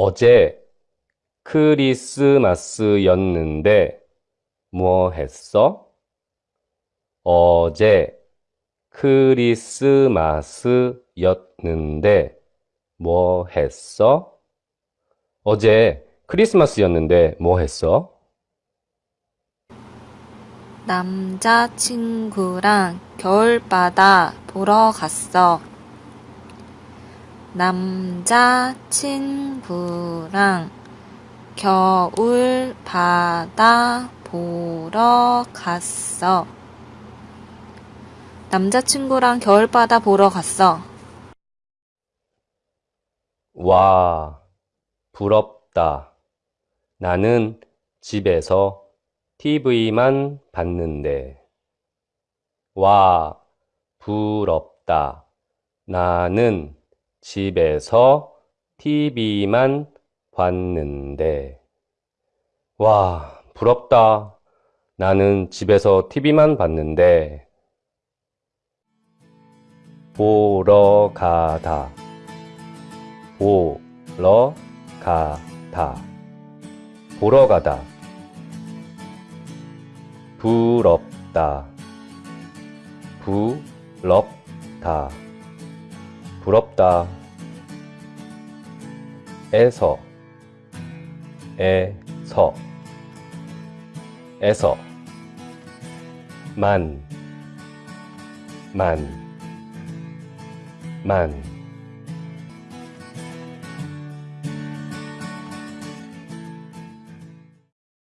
어제 크리스마스였는데 뭐 했어? 어제 크리스마스였는데 뭐 했어? 어제 크리스마스였는데 뭐 했어? 남자친구랑 겨울바다 보러 갔어. 남자친구랑 겨울 바다 보러 갔어. 남자친구랑 겨울바다 보러 갔어. 와, 부럽다. 나는 집에서 TV만 봤는데. 와, 부럽다. 나는 집에서 TV만 봤는데. 와, 부럽다. 나는 집에서 TV만 봤는데. 보러 가다. 보러 가다. 보러 가다. 부럽다. 부럽다. 부럽다. 에서. 에서. 에서. 만. 만. 만.